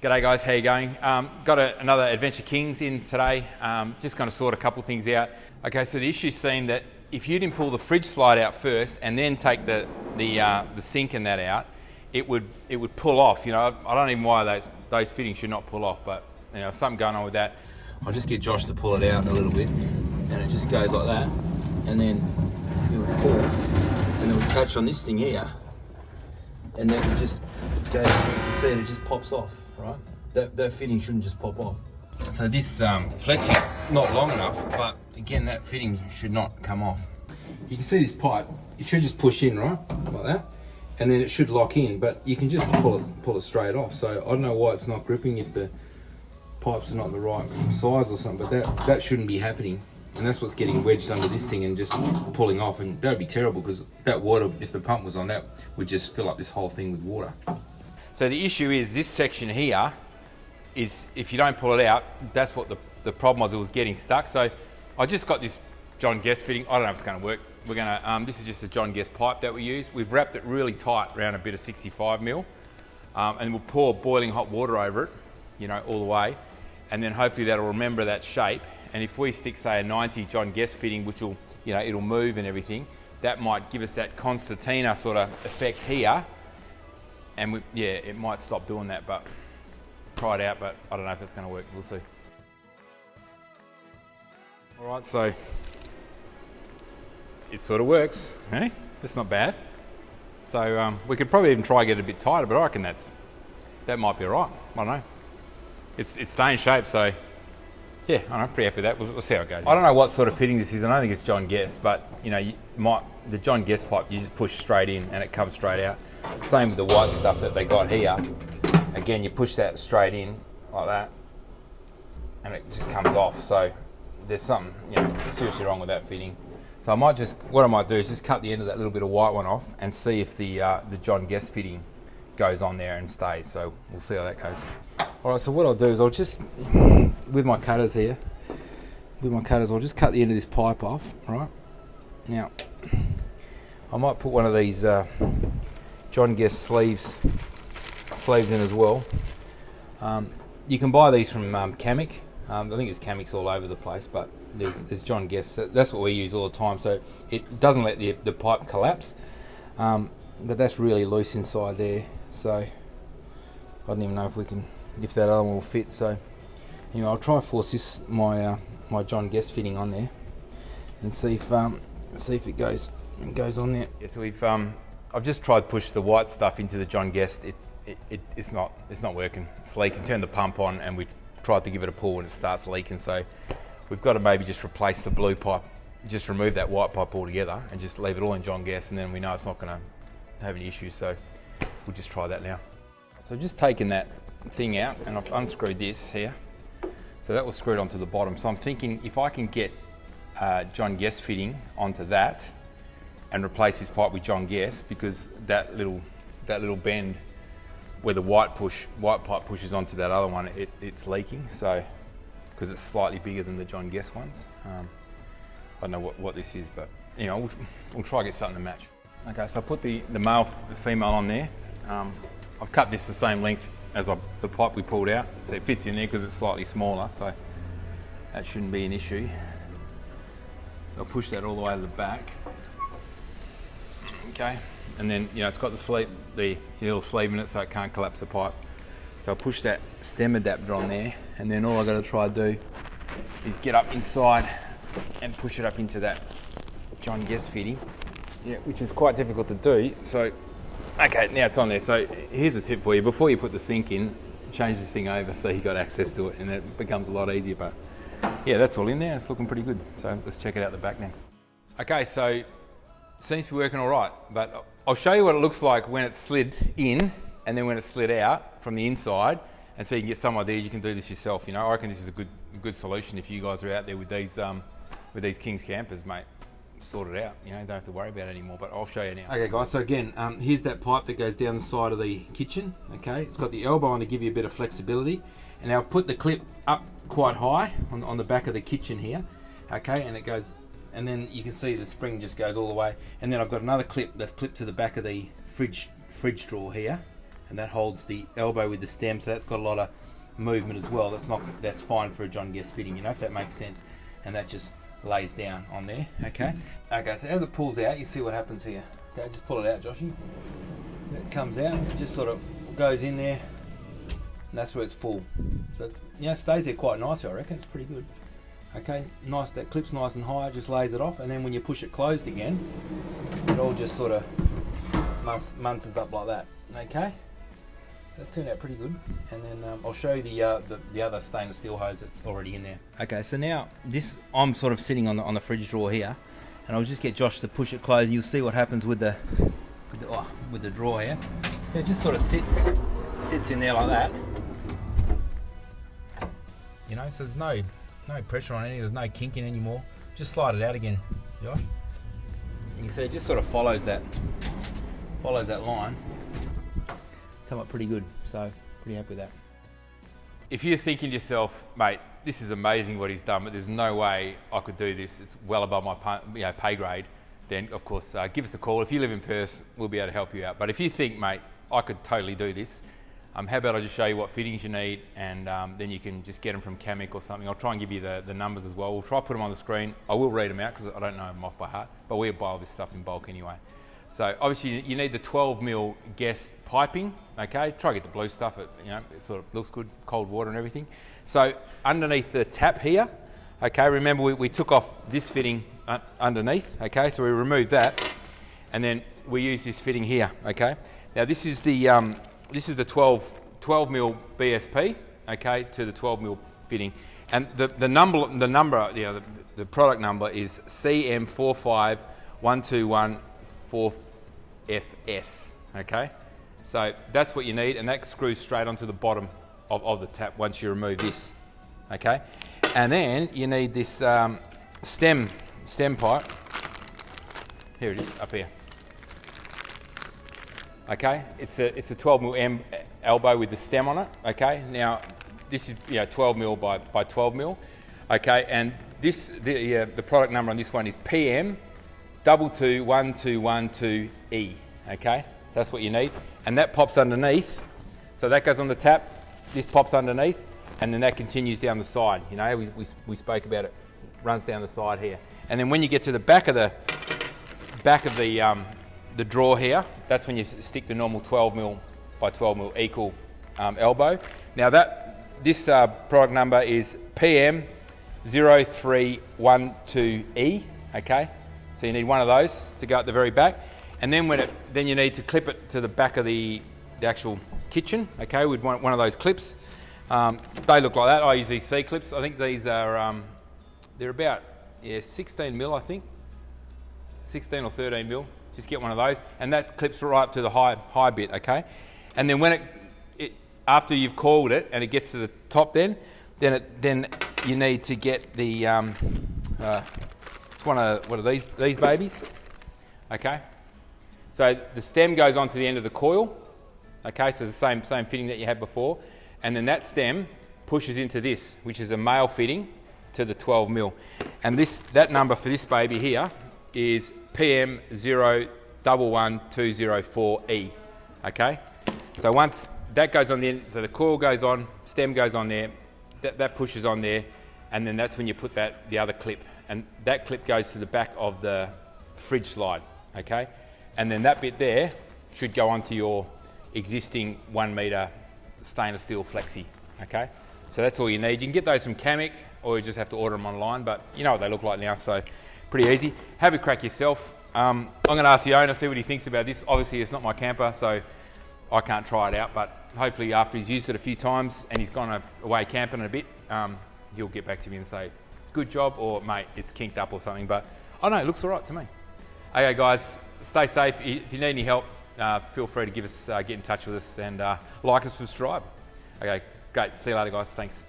G'day guys, how you going? Um, got a, another Adventure Kings in today. Um, just going to sort a couple things out. Okay, so the issue seemed that if you didn't pull the fridge slide out first and then take the the, uh, the sink and that out, it would it would pull off. You know, I don't even why those those fittings should not pull off, but you know, something going on with that. I'll just get Josh to pull it out a little bit, and it just goes like that, and then it would pull, and it would catch on this thing here, and then it just goes. See, it just pops off, right? That that fitting shouldn't just pop off. So this um, flexing not long enough, but again, that fitting should not come off. You can see this pipe, it should just push in, right? Like that. And then it should lock in, but you can just pull it pull it straight off. So I don't know why it's not gripping if the pipes are not the right size or something, but that, that shouldn't be happening. And that's what's getting wedged under this thing and just pulling off. And that would be terrible because that water, if the pump was on that, would just fill up this whole thing with water. So the issue is this section here is if you don't pull it out, that's what the, the problem was, it was getting stuck. So I just got this John Guest fitting. I don't know if it's gonna work. We're gonna, um, this is just a John Guest pipe that we use. We've wrapped it really tight around a bit of 65 mil. Um, and we'll pour boiling hot water over it, you know, all the way. And then hopefully that'll remember that shape. And if we stick, say, a 90 John Guest fitting, which will, you know, it'll move and everything, that might give us that concertina sort of effect here. And we, yeah, it might stop doing that, but try it out, but I don't know if that's going to work. We'll see. All right, so it sort of works, eh? That's not bad. So um, we could probably even try get it a bit tighter, but I reckon that's that might be all right. I don't know. It's it's staying shape, so yeah, I'm pretty happy with that. Let's, see how it goes. I don't know what sort of fitting this is. I don't think it's John Guest, but you know, you might the John Guest pipe you just push straight in and it comes straight out. Same with the white stuff that they got here. Again, you push that straight in like that, and it just comes off. So there's something you know seriously wrong with that fitting. So I might just, what I might do is just cut the end of that little bit of white one off and see if the uh, the John Guest fitting goes on there and stays. So we'll see how that goes. All right, so what I'll do is I'll just, with my cutters here, with my cutters, I'll just cut the end of this pipe off, right? Now, I might put one of these uh, John Guest sleeves sleeves in as well. Um, you can buy these from um. Um, I think it's Camec's all over the place, but there's, there's John Guest. That's what we use all the time, so it doesn't let the, the pipe collapse. Um, but that's really loose inside there, so I don't even know if we can, if that other one will fit. So anyway, I'll try and force this my uh, my John Guest fitting on there, and see if um, see if it goes goes on there. Yeah, so we've um, I've just tried to push the white stuff into the John Guest. It, it, it, it's not it's not working. It's leaking. Turn the pump on, and we've tried to give it a pull, and it starts leaking. So we've got to maybe just replace the blue pipe, just remove that white pipe altogether, and just leave it all in John Guest, and then we know it's not going to have any issues. So we'll just try that now. So just taking that thing out, and I've unscrewed this here. So that was screwed onto the bottom. So I'm thinking if I can get uh, John Guest fitting onto that and replace this pipe with John Guest because that little that little bend where the white push white pipe pushes onto that other one, it, it's leaking. So because it's slightly bigger than the John Guest ones. Um, I don't know what, what this is, but you know, we'll, we'll try get something to match. Okay, so I put the, the male, the female on there. Um, I've cut this the same length as I, the pipe we pulled out, so it fits in there because it's slightly smaller, so that shouldn't be an issue. So I'll push that all the way to the back. Okay, and then you know it's got the sleeve, the little sleeve in it, so it can't collapse the pipe. So I'll push that stem adapter on there, and then all I got to try to do is get up inside and push it up into that John Guest fitting, yeah, which is quite difficult to do. So, okay, now it's on there. So here's a tip for you: before you put the sink in, change this thing over so you got access to it, and it becomes a lot easier. But yeah, that's all in there. It's looking pretty good. So let's check it out the back now. Okay, so seems to be working all right, but I'll show you what it looks like when it's slid in and then when it's slid out from the inside and so you can get some idea you can do this yourself you know I reckon this is a good good solution if you guys are out there with these um, with these Kings campers mate sort it out. You know don't have to worry about it anymore but I'll show you now. Okay guys so again um, here's that pipe that goes down the side of the kitchen okay? It's got the elbow on to give you a bit of flexibility. And I've put the clip up quite high on, on the back of the kitchen here okay? And it goes and then you can see the spring just goes all the way. And then I've got another clip that's clipped to the back of the fridge fridge drawer here. And that holds the elbow with the stem, so that's got a lot of movement as well. That's not that's fine for a John Guest fitting, you know, if that makes sense. And that just lays down on there. Okay. Mm-hmm. Okay. So as it pulls out, you see what happens here. Okay, just pull it out, Joshy. It comes out, it just sort of goes in there, and that's where it's full. So it's, you know, stays there quite nicely. I reckon it's pretty good. Okay, nice. That clip's nice and high. Just lays it off, and then when you push it closed again, it all just sort of munces up like that. Okay. That's turned out pretty good. And then um, I'll show you the, uh, the, the other stainless steel hose that's already in there. Okay, so now this I'm sort of sitting on the on the fridge drawer here, and I'll just get Josh to push it closed, and you'll see what happens with the with the, oh, with the drawer here. So it just sort of sits sits in there like that. You know, so there's no no pressure on any. There's no kinking anymore. Just slide it out again, Josh. You see it just sort of follows that follows that line come up pretty good. So pretty happy with that. If you're thinking to yourself, mate, this is amazing what he's done, but there's no way I could do this. It's well above my pay, you know, pay grade. Then of course, uh, give us a call. If you live in Perth, we'll be able to help you out. But if you think, mate, I could totally do this, um, how about I just show you what fittings you need and um, then you can just get them from Camec or something. I'll try and give you the, the numbers as well. We'll try put them on the screen. I will read them out because I don't know them off by heart, but we buy all this stuff in bulk anyway. So obviously you need the 12 mil Guest piping, okay? Try to get the blue stuff, it, you know, it sort of looks good, cold water and everything. So underneath the tap here, okay, remember we, we took off this fitting uh, underneath, okay? So we removed that and then we use this fitting here, okay? Now this is the, um, this is the 12, 12 mil BSP, okay, to the 12 mil fitting. And the, the number, the number, you know, the, the product number is CM45121 4FS, okay? So that's what you need, and that screws straight onto the bottom of, of the tap once you remove this, okay? And then you need this um, stem, stem pipe. Here it is, up here. Okay, it's a, it's a 12 mil M elbow with the stem on it, okay? Now, this is you know, 12 mil by, by 12 mil, okay? And this, the, uh, the product number on this one is PM double two one two one two E. Okay, so that's what you need, and that pops underneath. So that goes on the tap. This pops underneath, and then that continues down the side. You know, we, we, we spoke about it. Runs down the side here, and then when you get to the back of the back of the um, the drawer here, that's when you stick the normal 12 mil by 12 mil equal um, elbow. Now that this uh, product number is PM 0312E. Okay, so you need one of those to go at the very back. And then when it, then you need to clip it to the back of the, the actual kitchen, okay, with want one of those clips. Um, they look like that. I use these C clips. I think these are, um, they're about, yeah, 16 mil, I think. 16 or 13 mil. Just get one of those. And that clips right up to the high, high bit, okay? And then when it, it after you've coiled it and it gets to the top then, then, it, then you need to get the, um, uh, it's one of, what are these, these babies? Okay. So the stem goes on to the end of the coil. Okay, so the same, same fitting that you had before. And then that stem pushes into this, which is a male fitting to the 12 mil. And this, that number for this baby here is PM011204E. Okay? So once that goes on the end, so the coil goes on, stem goes on there, that, that pushes on there, and then that's when you put that, the other clip and that clip goes to the back of the fridge slide, okay? And then that bit there should go onto your existing one meter stainless steel flexi, okay? So that's all you need. You can get those from Camec or you just have to order them online, but you know what they look like now, so pretty easy. Have a crack yourself. Um, I'm gonna ask the owner, see what he thinks about this. Obviously it's not my camper, so I can't try it out, but hopefully after he's used it a few times and he's gone away camping a bit, um, he'll get back to me and say, good job or mate, it's kinked up or something. But I know, it looks all right to me. Okay, guys, stay safe. If you need any help, uh, feel free to give us, uh, get in touch with us and uh, like and subscribe. Okay, great. See you later, guys. Thanks.